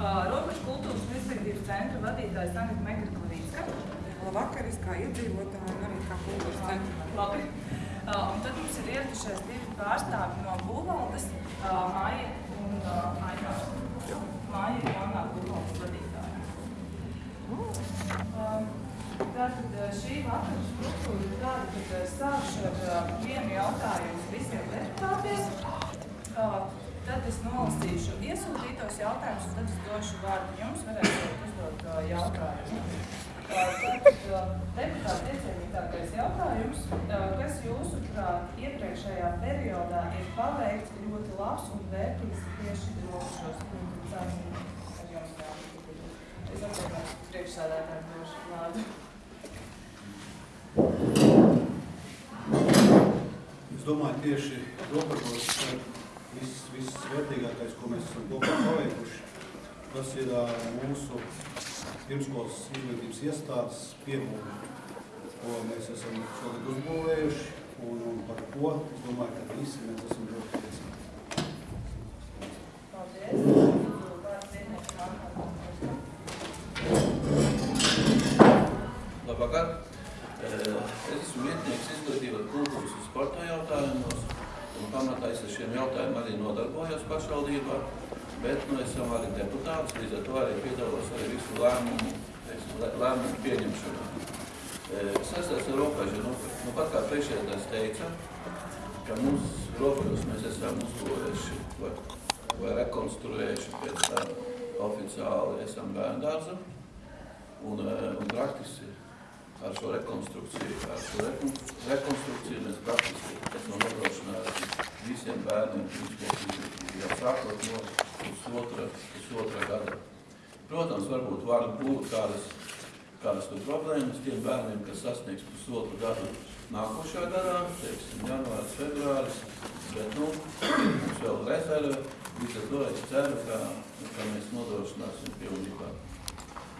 Robežu kultūras un izglītības centra vadītājs Anita Megra Klavīnska. Labvakar, es kā iedzīvotāji un arī kā kultūras centra. Labi. Uh, un tad mums ir ieradušies divi pārstāvi no būvvaldes, uh, Māja un uh, Aina. Māja ir jaunā būvvaldes vadītāja. Um, Tātad uh, šī vakara struktūra ir tāda, ka uh, sākšu ar uh, vienu jautājumu visiem deputātiem. Tad es nolasīšu iesūtītos jautājumus, un tad es došu vārdu jums, varēsiet uzdot uh, jautājumu. Tad uh, deputāta iecienītākais jautājums, uh, kas jūsuprāt iepriekšējā periodā ir paveikts ļoti labs un vērtīgs tieši un sāksim ar jums jābūt. Es atvainojos priekšsādātājiem došu vārdu. Es domāju, tieši robežos ir viss, viss vērtīgākais, ko mēs esam kopā paveikuši. Tas ir ā, mūsu pirmskolas izglītības iestādes piebūve, ko mēs esam šogad uzbūvējuši, un, un par ko, es domāju, ka visi mēs esam ļoti priecīgi. Paldies. Vārds vietniekam Antam. Labvakar! Eh, Es esmu vietnieks izglītības, kultūras un sporta jautājumos, un pamatā es ar šiem jautājumiem arī nodarbojos pašvaldībā, bet nu, esam arī deputāts, līdz ar to arī piedalos arī visu lēmumu, lēmumu pieņemšanā. Eh, Saistās ar robežu, nu, nu pat kā priekšēdājs teica, ka mums robežus mēs esam uzbūvējuši vai, vai rekonstruējuši pēc tam oficiāli esam bērndārzu, un, eh, un praktiski ar šo rekonstrukciju, ar šo rekon, rekonstrukciju mēs praktiski esam nodrošinājuši visiem bērniem pirmskolas jau sākot no pusotra, pusotra gada. Protams, varbūt var būt kādas, kādas tur problēmas tiem bērniem, kas sasniegs pusotru gadu nākošā gadā, teiksim, janvārs, februāris, bet, nu, mums vēl rezerve, līdz ar to es ceru, ka, ka mēs nodrošināsim pilnībā.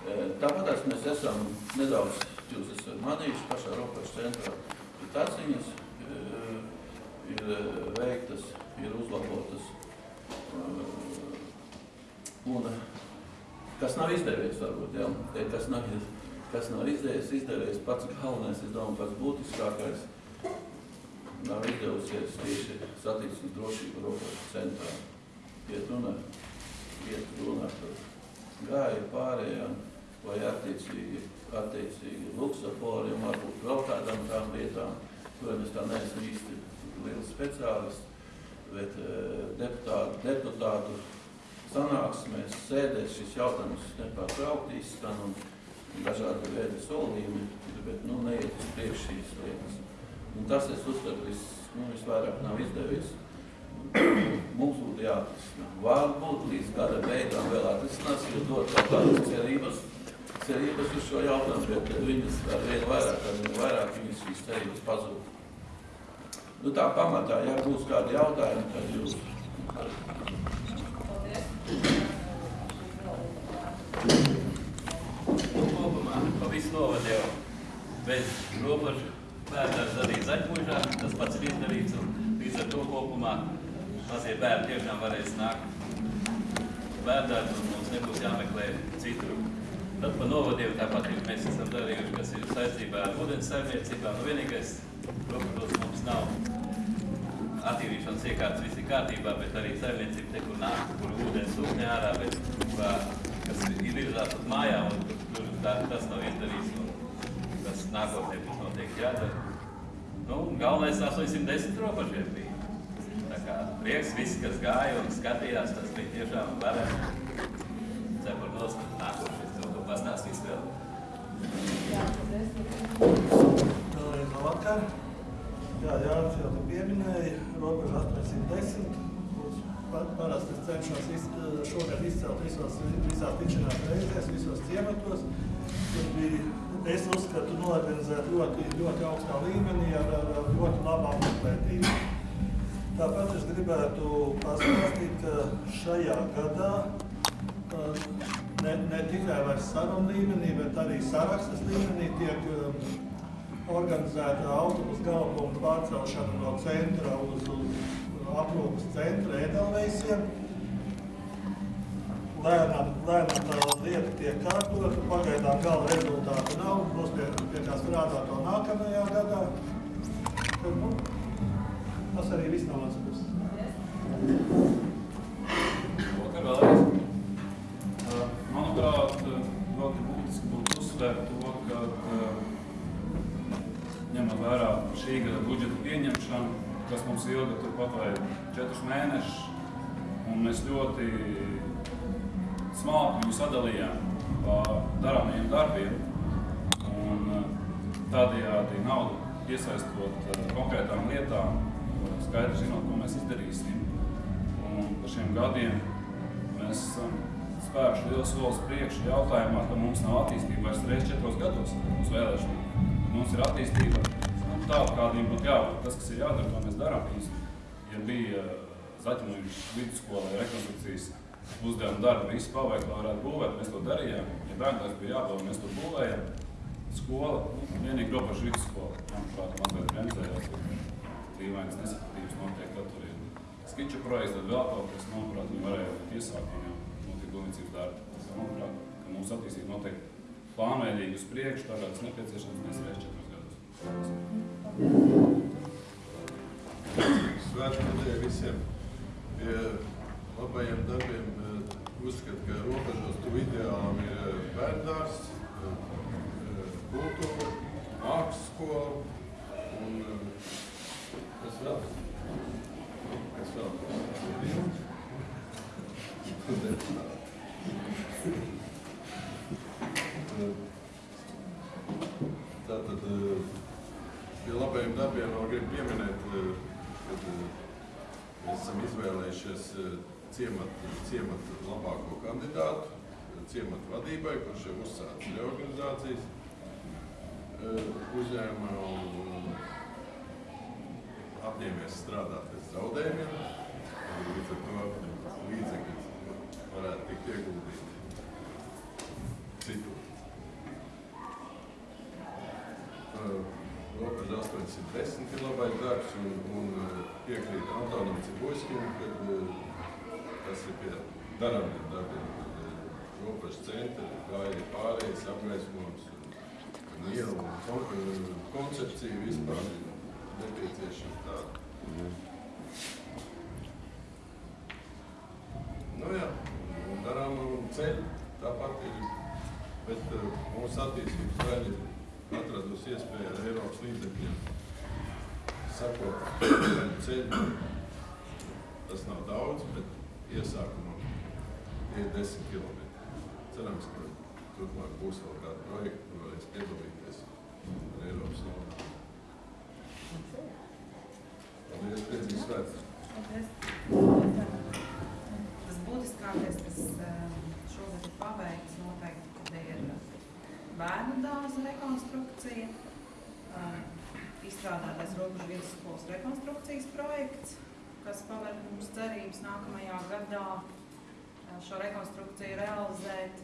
E, Tāpēc mēs esam nedaudz, jūs esat manījuši pašā robežu centrā, ir taciņas, e, ir e, veiktas, ir uzlabotas. e, Un kas nav izdevies, varbūt, jā, kas nav, kas nav izdevies, izdevies pats galvenais, es domāju, pats būtiskākais, nav izdevusies tieši satiksmes drošība robežu centrā. Iet runa, iet runa par gāju pārējām, vai attiecīgi, attiecīgi luksaforiem, varbūt vēl kādām tām vietām, kuriem es tā neesmu īsti liels speciālists, bet eh, deputātu, deputātu sanāksmēs, sēdēs šis jautājums nepārtraukti izskan un dažādi veidi solījumi, bet nu neiet uz priekš šīs lietas. Un tas, es uzskatu, vis, nu, visvairāk nav izdevies. Mums būtu jāatrisina. Varbūt līdz gada beigām vēl atrisinās, jo dot kaut kādas cerības, cerības uz šo jautājumu, bet viņas ar vien vairāk, ar vien vairāk viņas šīs cerības pazūd. Nu tā pamatā, ja būs kādi jautājumi, tad jūs Nu, kopumā novadu jau bez robežu bērnās arī zaļmužā, tas pats ir izdarīts, un līdz ar to kopumā mazie bērni tiešām varēs nākt bērnās, un mums nebūs jāmeklē citur. Tad pa novadiem tāpat ir mēs esam darījuši, kas ir saistībā ar ūdens saimniecībām. Nu, vienīgais robežos mums nav attīrīšanas iekārtas viss ir kārtībā, bet arī saimniecība te, kur nāk, kur ūdens sūkņā ārā, bet kurā, kas ir virzās uz mājām, un tur, tā, tas nav izdarīts, un tas nākotnē būs noteikti jādara. Nu, galvenais 810 robežiem bija. Tā kā prieks visi, kas gāja un skatījās, tas bija tiešām varēs. Labvakar. Jā, Jānis jau te pieminēja, robeža 810, kurus pa- parasti es cenšos iz, šogad izcelt visos, visās tikšanās reizēs, visos ciematos. Tur bija, es uzskatu, norganizēt ļoti, ļoti augstā līmenī ar, ar, ar ļoti labu apmeklētību. Tāpat es gribētu pastāstīt, ka šajā gadā uh, ne, ne tikai vairs sarunu līmenī, bet arī sarakstas līmenī tiek um, organizēta autobusu galapunktu pārcelšana no centra uz, uz aprūpas centra Edelveisiem. Lēnām, lēnām tā lieta tiek kārtota, pagaidām gala rezultātu nav, būs pie, pie kā strādāt to nākamajā gadā. Tad, nu, tas arī viss no manas puses. Vakar vēlreiz. Manuprāt, ļoti būtiski būtu uzsvērt to, šī gada budžeta pieņemšanu, kas mums ilga turpat vai četrus mēnešus, un mēs ļoti smalki viņu sadalījām pa darāmajiem darbiem, un uh, tādējādi naudu iesaistot uh, konkrētām lietām, skaidri zinot, ko mēs izdarīsim. Un par šiem gadiem mēs esam spēruši lielu soli uz priekšu jautājumā, ka mums nav attīstība vairs reizes četros gados uz vēlēšanām. Mums ir attīstība tāda, kādiem būtu jābūt. Tas, kas ir jādara, to mēs darām. Ja bija Zaķinuļu vidusskolē rekonstrukcijas uzdevuma darbi, visi paveikt, lai varētu būvēt, mēs to darījām. Ja bērndārs bija jābūvē, mēs to būvējam. Skola, nu, vienīgi robežu vidusskola, manuprāt, mazliet bremzējās. Dīvainas nesapratības notiek atturīgi skiču projekts, tad vēl kaut kas, manuprāt, viņi varēja būt iesākumi jau notiek būvniecības darbi. Manuprāt, ka mūsu attīstība notiek plānveidīgi uz priekšu, tā kā tas nepieciešams, mēs gadus. Svētku nedēļu visiem pie labajiem darbiem eh, uzskatu, ka robežos tu ideālam ir eh, bērndārs, eh, kultūra, mākslas skola un kas vēl? Kas vēl? Tātad pie labajiem darbiem vēl gribu pieminēt, kad mēs esam izvēlējušies ciematu, ciematu labāko kandidātu, ciematu vadībai, kurš jau uzsācis reorganizācijas uzņēmumā un apņēmies strādāt pēc zaudējumiem, līdz ar to līdzekļi varētu tikt ieguldīti citur. Robeža 810 kB darbs un, un piekrīt Antonam Cibojskim, kad tas ir pie darāmiem darbiem. Robeža centra, kā ir pārējais apgaismojums un ielu un koncepcija vispār ir nepieciešama tāda. Nu jā, un darām un ceļu tāpat ir, bet mūsu attīstības daļa ir atradusi iespēju ar Eiropas līdzekļiem sakot ceļu. Tas nav daudz, bet iesākumā tie ir 10 km. Cerams, ka turpmāk būs vēl kādi projekti, kur varēs piedalīties ar Eiropas naudu. Paldies, priecīgs svēts! Tas būtiskākais, kas eh, šogad ir paveikts, noteikti, kad ir bērnu dārza rekonstrukcija, izstrādātais robežu vidusskolas rekonstrukcijas projekts, kas paver mums cerības nākamajā gadā eh, šo rekonstrukciju realizēt.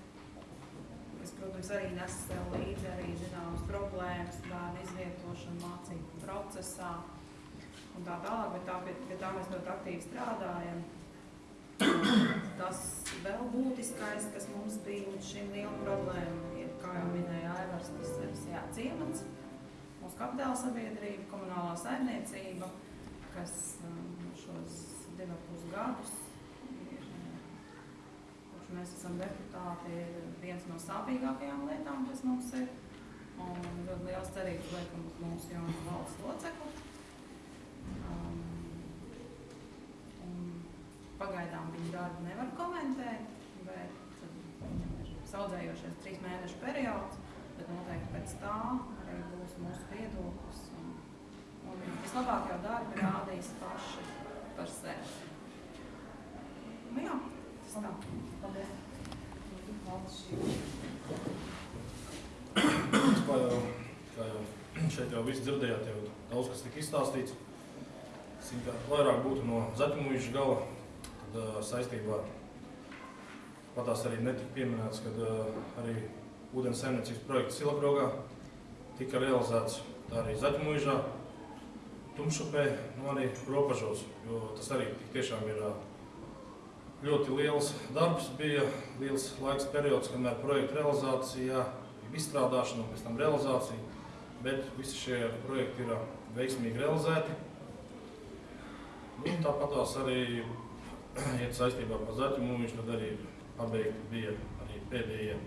kas, protams, arī nes sev līdzi arī zināmas problēmas, bērnu izvietošanu mācību procesā un tā tālāk, bet tā, pie, pie tā mēs ļoti aktīvi strādājam. Tas vēl būtiskais, kas mums bija līdz šim liela problēma, ir, kā jau minēja Aivars, tas ir jā, ciemats, mūsu kapitāla sabiedrība, komunālā saimniecība, kas um, šos divu pus gadus ir, kurš mēs esam deputāti, ir viens no sāpīgākajām lietām, kas mums ir. Un ļoti liels cerības liekam uz mūsu jaunas valsts locekli. Um, un pagaidām viņa darbu nevar komentēt, bet viņam ir saudzējošies trīs mēnešu periods, bet noteikti pēc tā arī būs mūsu viedoklis. Un, un vislabāk jau darbi rādīs paši par sevi. Nu jā, tas tā. Paldies. Kā jau, kā jau šeit jau viss dzirdējāt, jau daudz kas tika izstāstīts. Vairāk būtu no zaķumūža gala, tad uh, saistībā patās arī netika pieminēts, kad uh, arī ūdens saimniecības projekts Silabrogā tika realizēts arī zaķumūžā. Tumšupē, nu arī robežos, jo tas arī tiešām ir ļoti liels darbs, bija liels laiks periods, kamēr projekta realizācijā, izstrādāšana un pēc tam realizācija, bet visi šie projekti ir veiksmīgi realizēti. Nu, tāpat tās arī iet saistībā par zaķu mūžu, tad arī pabeigti bija arī pēdējie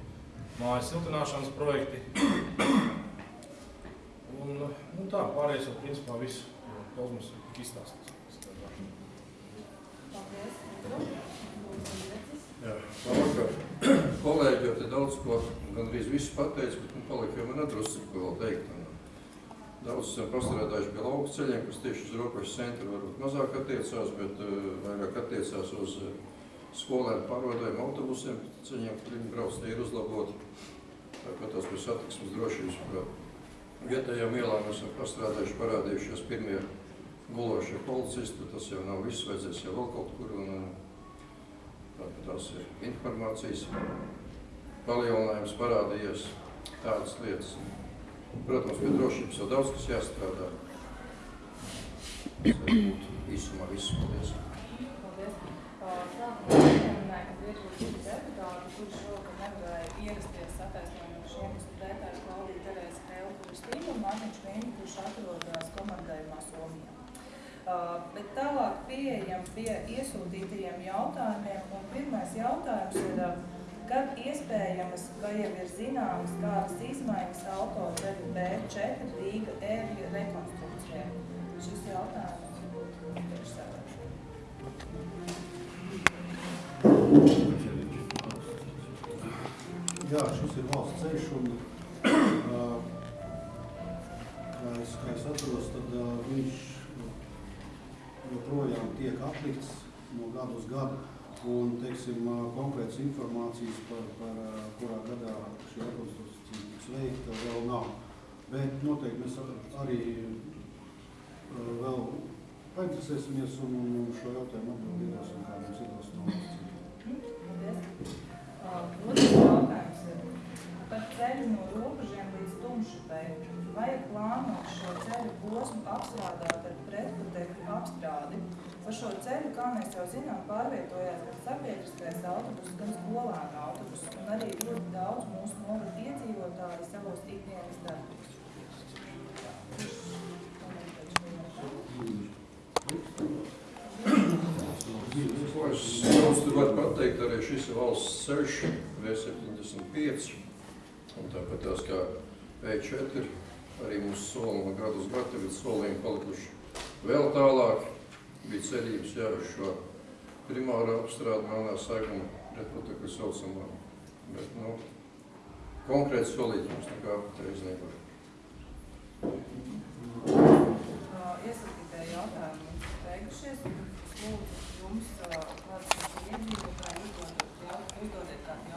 mājas siltināšanas projekti. Un, nu tā, pārējais jau principā viss, jo Kozmas ir tik izstāstīts. Paldies. Jā, labvakar. Kolēģi jau te daudz ko, gandrīz visu pateica, bet nu palika jau man atrusci, ko vēl teikt. Un Daudz esam pastrādājuši pie lauku ceļiem, kas tieši uz robežas centru varbūt mazāk attiecās, bet uh, vairāk attiecās uz uh, skolēnu pārvadājumu autobusiem, ceļiem, kuriem brauc, tie ir uzlaboti. Tāpat tās par satiksmes drošības par vietējām ielām esam pastrādājuši, parādījušies pirmie gulošie policisti, tas jau nav viss, vajadzēs jau vēl kaut kur, un uh, tāpat tās ir informācijas palielinājums parādījies, tādas lietas. Protams, pie drošības jau daudz kas jāstrādā. Tas arī būtu īsumā paldies. Paldies. Bet tālāk pieejam pie iesūtītajiem jautājumiem, un pirmais jautājums ir, kad iespējamas vai jau ir zināmas kādas izmaiņas autoceļu B4 Rīga ērļa rekonstrukcijai? Šis jautājums būtu priekšsēdētājs. Jā, šis ir valsts ceļš un, kā es, kā es atceros, tad uh, viņš joprojām tiek aplikts no gada uz gadu. Un, teiksim, konkrētas informācijas par, par kurā gadā šī rekonstrukcija tiks veikta, vēl nav. Bet noteikti mēs ar- arī vēl painteresēsimies un, un, šo jautājumu atbildīsim kādiem citos no valsts ceļiem. Paldies. Otrs jautājums ir par ceļu no robežiem līdz Tumšupei. Vai ir plānots šo ceļu posmu apstrādāt ar pretputekļu apstrādi? Pa šo ceļu, kā mēs jau zinām, pārvietojās gan sabiedriskais autobus, gan skolēnu autobus, un arī ļoti daudz mūsu novada iedzīvotāji savos ikdienas darbos. Ko es tur varu pateikt, arī šis valsts ceļš, V75, un tāpat tās kā V4, arī mūsu soli no gadu uz gadu, tagad solījumi palikuši vēl tālāk. Bija cerības jau uz šo primāro apstrādi melnā saiguma pretputekļu saucamā, bet, nu, konkrēti solīt mums nekā patreiz nevar. Iesaistītāji jautājumi beigušies. Lūdzu, jums kāds iedzīvotāji uzdodiet kādu